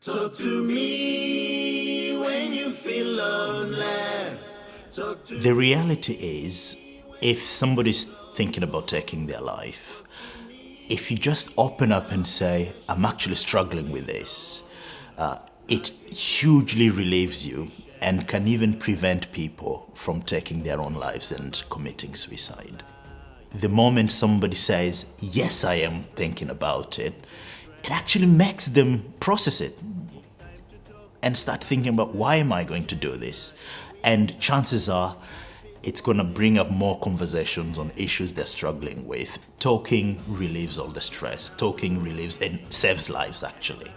Talk to me when you feel lonely. The reality is, if somebody's thinking about taking their life, if you just open up and say, I'm actually struggling with this, uh, it hugely relieves you and can even prevent people from taking their own lives and committing suicide. The moment somebody says, Yes, I am thinking about it, it actually makes them process it and start thinking about why am I going to do this? And chances are it's going to bring up more conversations on issues they're struggling with. Talking relieves all the stress. Talking relieves and saves lives actually.